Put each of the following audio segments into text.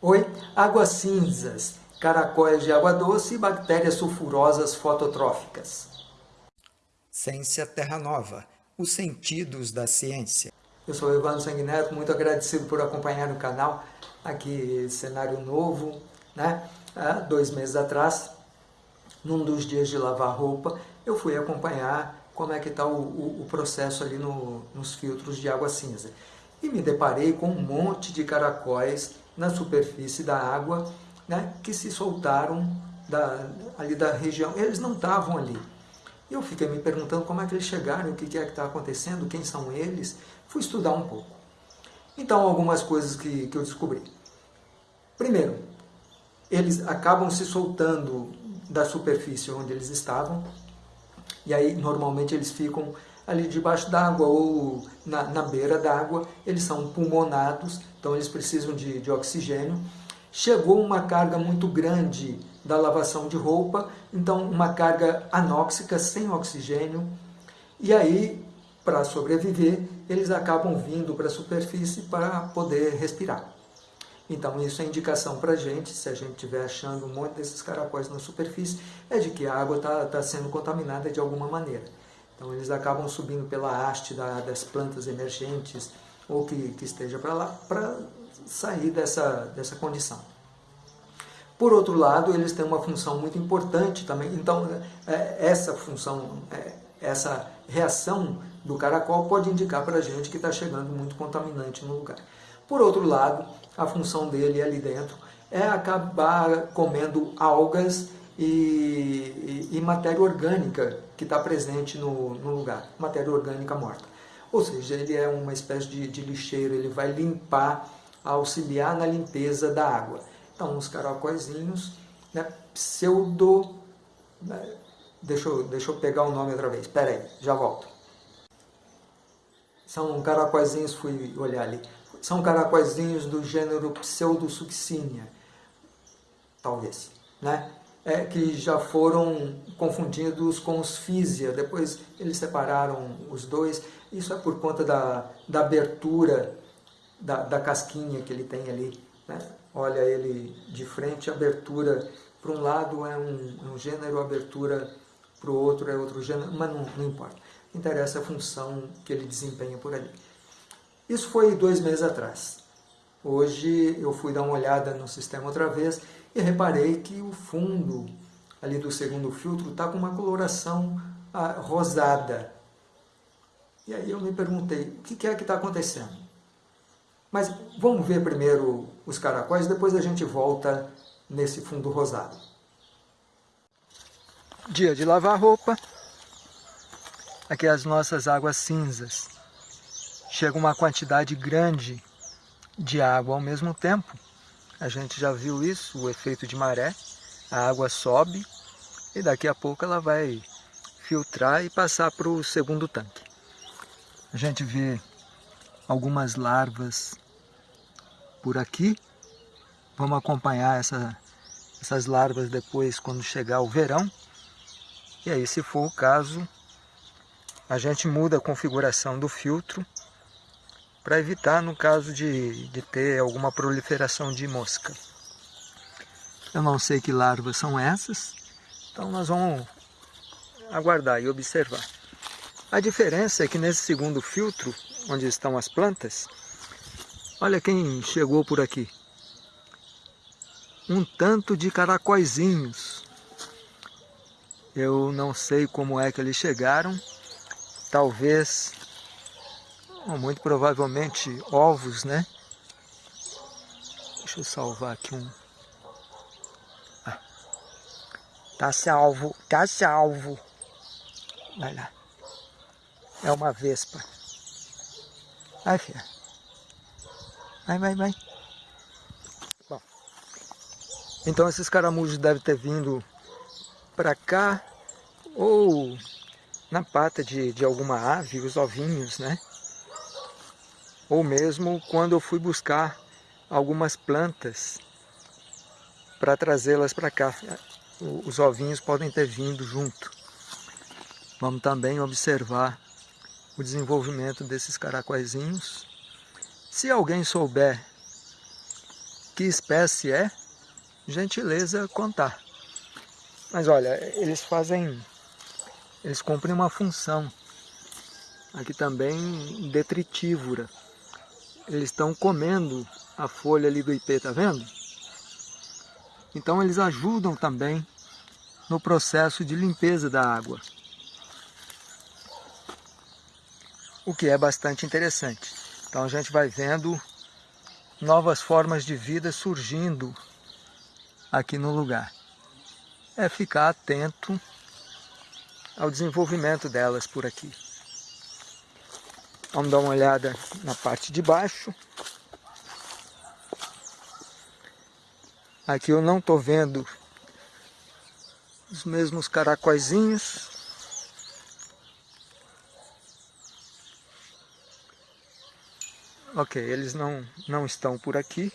Oi, águas cinzas, caracóis de água doce e bactérias sulfurosas fototróficas. Ciência Terra Nova, os sentidos da ciência. Eu sou Evandro Sanguineto, muito agradecido por acompanhar o canal, aqui cenário novo, né? Há dois meses atrás, num dos dias de lavar roupa, eu fui acompanhar como é que está o, o, o, processo ali no, nos filtros de água cinza. E me deparei com um monte de caracóis na superfície da água, né, que se soltaram da, ali da região. Eles não estavam ali. Eu fiquei me perguntando como é que eles chegaram, o que é que está acontecendo, quem são eles. Fui estudar um pouco. Então, algumas coisas que, que eu descobri. Primeiro, eles acabam se soltando da superfície onde eles estavam, e aí normalmente eles ficam ali debaixo d'água ou na, na beira d'água, eles são pulmonados, então eles precisam de, de oxigênio. Chegou uma carga muito grande da lavação de roupa, então uma carga anóxica, sem oxigênio, e aí, para sobreviver, eles acabam vindo para a superfície para poder respirar. Então isso é indicação para a gente, se a gente estiver achando um monte desses caracóis na superfície, é de que a água está tá sendo contaminada de alguma maneira. Então eles acabam subindo pela haste da, das plantas emergentes ou que, que esteja para lá, para sair dessa, dessa condição. Por outro lado, eles têm uma função muito importante também, então é, essa função, é, essa reação do caracol pode indicar para a gente que está chegando muito contaminante no lugar. Por outro lado, a função dele ali dentro é acabar comendo algas e, e, matéria orgânica que está presente no, no, lugar, matéria orgânica morta. Ou seja, ele é uma espécie de, de lixeiro, ele vai limpar, auxiliar na limpeza da água. Então, os caracóizinhos, né, pseudo... Né, deixa, eu, deixa eu pegar o nome outra vez, espera aí, já volto. São caracóizinhos, fui olhar ali, são caracóizinhos do gênero Pseudosuccinia, talvez, né? É, que já foram confundidos com os físia, depois eles separaram os dois, isso é por conta da, da abertura da, da casquinha que ele tem ali, né? olha ele de frente, abertura para um lado é um, um gênero, abertura para o outro é outro gênero, mas não, não importa, interessa a função que ele desempenha por ali. Isso foi dois meses atrás. Hoje eu fui dar uma olhada no sistema outra vez e reparei que o fundo ali do segundo filtro está com uma coloração ah, rosada. E aí eu me perguntei, o que é que está acontecendo? Mas vamos ver primeiro os caracóis, depois a gente volta nesse fundo rosado. Dia de lavar roupa. Aqui as nossas águas cinzas. Chega uma quantidade grande de água ao mesmo tempo. A gente já viu isso, o efeito de maré. A água sobe e daqui a pouco ela vai filtrar e passar para o segundo tanque. A gente vê algumas larvas por aqui. Vamos acompanhar essa, essas larvas depois quando chegar o verão. E aí, se for o caso, a gente muda a configuração do filtro para evitar no caso de, de ter alguma proliferação de mosca. Eu não sei que larvas são essas, então nós vamos aguardar e observar. A diferença é que nesse segundo filtro, onde estão as plantas, olha quem chegou por aqui. Um tanto de caracóizinhos. Eu não sei como é que eles chegaram, talvez muito provavelmente ovos, né? Deixa eu salvar aqui um. Ah. Tá salvo, tá salvo. Vai lá. É uma vespa. Vai, filha. Vai, vai, vai. Bom. Então esses caramujos devem ter vindo para cá ou na pata de, de alguma ave, os ovinhos, né? Ou mesmo quando eu fui buscar algumas plantas para trazê-las para cá. Os ovinhos podem ter vindo junto. Vamos também observar o desenvolvimento desses caracóizinhos. Se alguém souber que espécie é, gentileza contar. Mas olha, eles fazem, eles cumprem uma função aqui também detritívora. Eles estão comendo a folha ali do ipê, tá vendo? Então eles ajudam também no processo de limpeza da água. O que é bastante interessante. Então a gente vai vendo novas formas de vida surgindo aqui no lugar. É ficar atento ao desenvolvimento delas por aqui. Vamos dar uma olhada na parte de baixo. Aqui eu não estou vendo os mesmos caracóizinhos. Ok, eles não, não estão por aqui.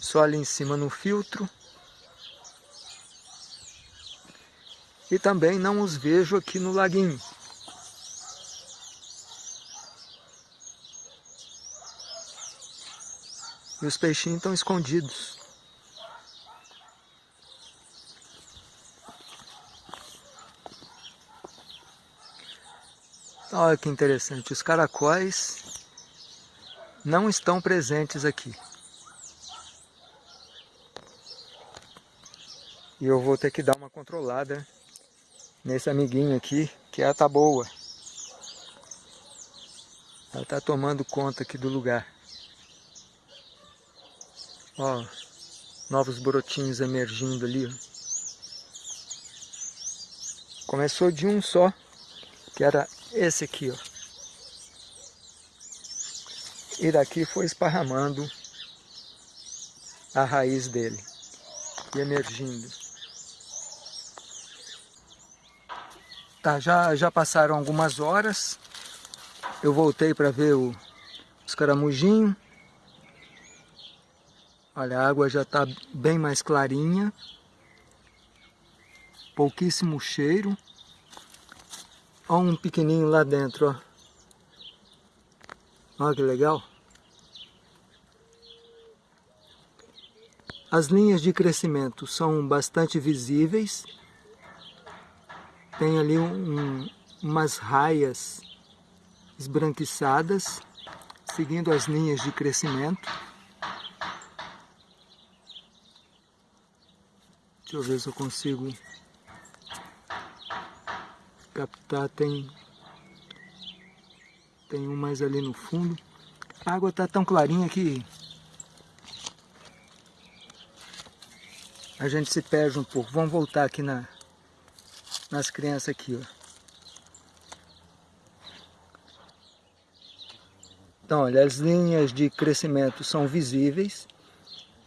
Só ali em cima no filtro. E também não os vejo aqui no laguinho. Os peixinhos estão escondidos. Olha que interessante, os caracóis não estão presentes aqui. E eu vou ter que dar uma controlada nesse amiguinho aqui, que é a taboa. Ela está tomando conta aqui do lugar. Ó, novos brotinhos emergindo ali. Começou de um só, que era esse aqui, ó. E daqui foi esparramando a raiz dele e emergindo. Tá, já, já passaram algumas horas. Eu voltei para ver o, os caramujinhos. Olha, a água já está bem mais clarinha. Pouquíssimo cheiro. Olha um pequenininho lá dentro, ó. Olha que legal. As linhas de crescimento são bastante visíveis. Tem ali um, umas raias esbranquiçadas, seguindo as linhas de crescimento. Deixa eu ver se eu consigo captar. Tem, tem um mais ali no fundo. A água está tão clarinha que a gente se perde um pouco. Vamos voltar aqui na, nas crianças aqui, ó. Então, olha, as linhas de crescimento são visíveis.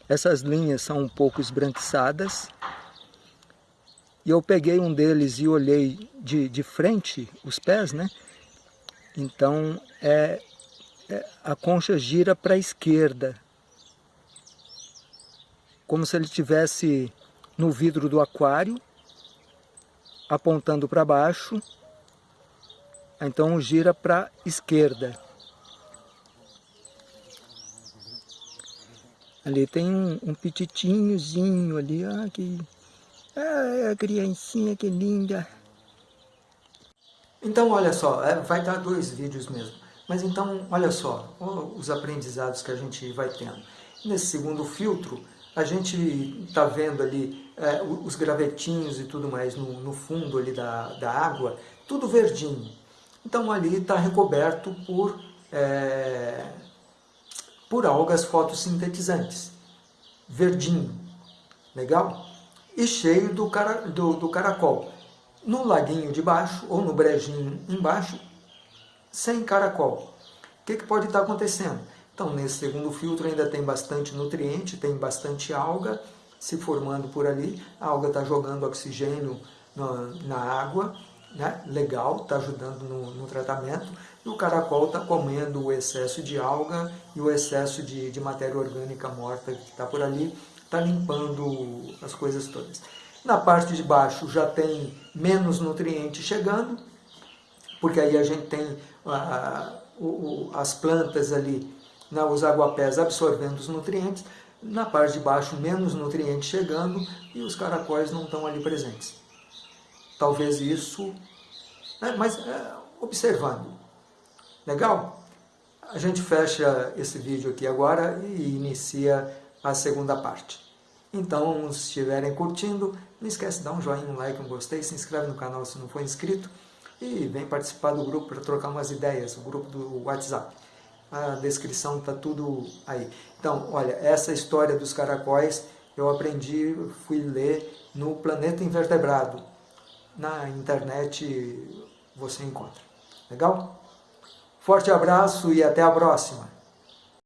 Essas linhas são um pouco esbranquiçadas. E eu peguei um deles e olhei de, de frente, os pés, né? Então, é, é a concha gira para a esquerda. Como se ele estivesse no vidro do aquário, apontando para baixo. Então, gira para a esquerda. Ali tem um, um petitinhozinho ali, ah, que ah, a criancinha que linda. Então, olha só, é, vai dar dois vídeos mesmo. Mas então, olha só, os aprendizados que a gente vai tendo. Nesse segundo filtro, a gente está vendo ali é, os gravetinhos e tudo mais no, no fundo ali da, da água, tudo verdinho. Então ali está recoberto por, é, por algas fotossintetizantes, verdinho, legal? E cheio do, cara, do, do caracol. No laguinho de baixo, ou no brejinho embaixo, sem caracol. O que, que pode estar acontecendo? Então, nesse segundo filtro ainda tem bastante nutriente, tem bastante alga se formando por ali. A alga está jogando oxigênio na, na água, né? legal, está ajudando no, no, tratamento. E o caracol está comendo o excesso de alga e o excesso de, de matéria orgânica morta que está por ali está limpando as coisas todas. Na parte de baixo já tem menos nutrientes chegando, porque aí a gente tem o, as plantas ali, né, os aguapés absorvendo os nutrientes. na parte de baixo menos nutrientes chegando e os caracóis não estão ali presentes. Talvez isso, né, mas é, observando. Legal? A gente fecha esse vídeo aqui agora e inicia a segunda parte. Então, se estiverem curtindo, não esquece de dar um joinha, um like, um gostei, se inscreve no canal se não for inscrito e vem participar do grupo para trocar umas ideias, o grupo do WhatsApp. A descrição está tudo aí. Então, olha, essa história dos caracóis eu aprendi, fui ler no Planeta Invertebrado. Na internet você encontra. Legal? Forte abraço e até a próxima!